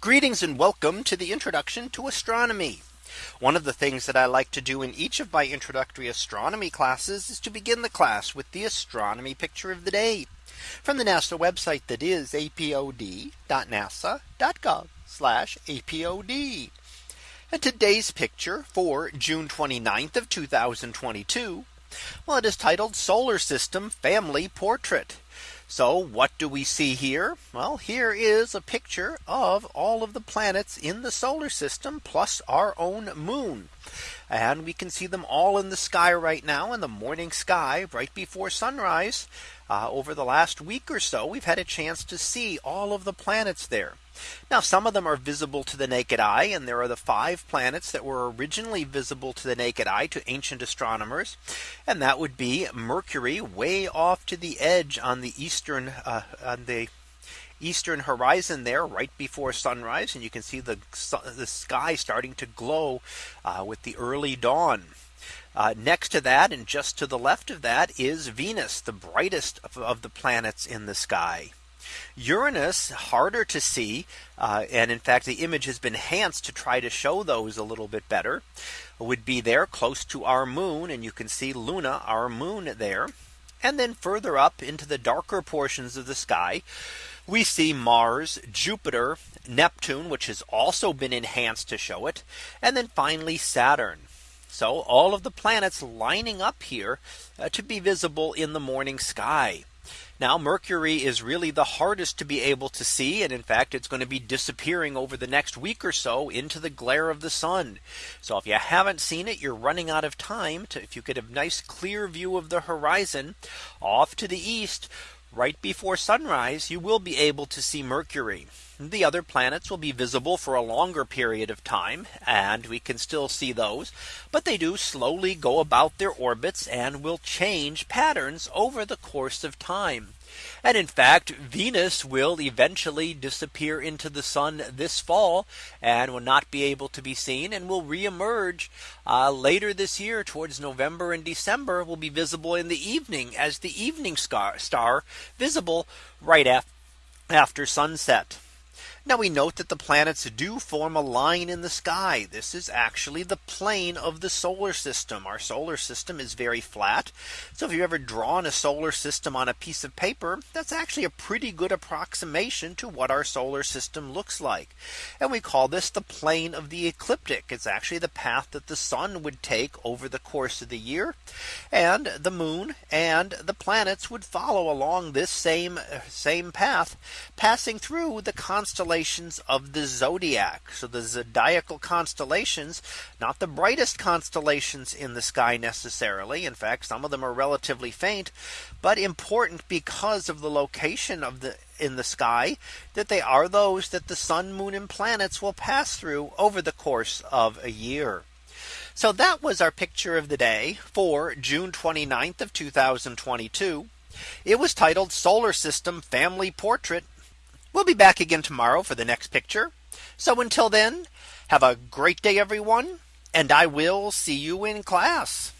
Greetings and welcome to the introduction to astronomy. One of the things that I like to do in each of my introductory astronomy classes is to begin the class with the astronomy picture of the day from the NASA website that is apod.nasa.gov apod. And today's picture for June 29th of 2022. Well, it is titled Solar System Family Portrait. So what do we see here? Well, here is a picture of all of the planets in the solar system plus our own moon. And we can see them all in the sky right now in the morning sky right before sunrise. Uh, over the last week or so, we've had a chance to see all of the planets there. Now some of them are visible to the naked eye and there are the five planets that were originally visible to the naked eye to ancient astronomers. And that would be Mercury way off to the edge on the eastern uh, on the eastern horizon there right before sunrise and you can see the the sky starting to glow uh, with the early dawn. Uh, next to that and just to the left of that is Venus the brightest of, of the planets in the sky. Uranus harder to see. Uh, and in fact, the image has been enhanced to try to show those a little bit better would be there close to our moon. And you can see Luna, our moon there. And then further up into the darker portions of the sky, we see Mars, Jupiter, Neptune, which has also been enhanced to show it. And then finally Saturn. So all of the planets lining up here uh, to be visible in the morning sky. Now Mercury is really the hardest to be able to see. And in fact, it's going to be disappearing over the next week or so into the glare of the sun. So if you haven't seen it, you're running out of time to if you get a nice clear view of the horizon off to the east right before sunrise, you will be able to see Mercury. The other planets will be visible for a longer period of time and we can still see those. But they do slowly go about their orbits and will change patterns over the course of time. And in fact, Venus will eventually disappear into the sun this fall and will not be able to be seen and will reemerge uh, later this year towards November and December will be visible in the evening as the evening star, star visible right af after sunset. Now we note that the planets do form a line in the sky. This is actually the plane of the solar system. Our solar system is very flat. So if you've ever drawn a solar system on a piece of paper, that's actually a pretty good approximation to what our solar system looks like. And we call this the plane of the ecliptic. It's actually the path that the sun would take over the course of the year. And the moon and the planets would follow along this same same path passing through the constellation constellations of the zodiac. So the zodiacal constellations, not the brightest constellations in the sky necessarily. In fact, some of them are relatively faint, but important because of the location of the in the sky that they are those that the sun, moon and planets will pass through over the course of a year. So that was our picture of the day for June 29th of 2022. It was titled Solar System Family Portrait We'll be back again tomorrow for the next picture. So until then, have a great day, everyone. And I will see you in class.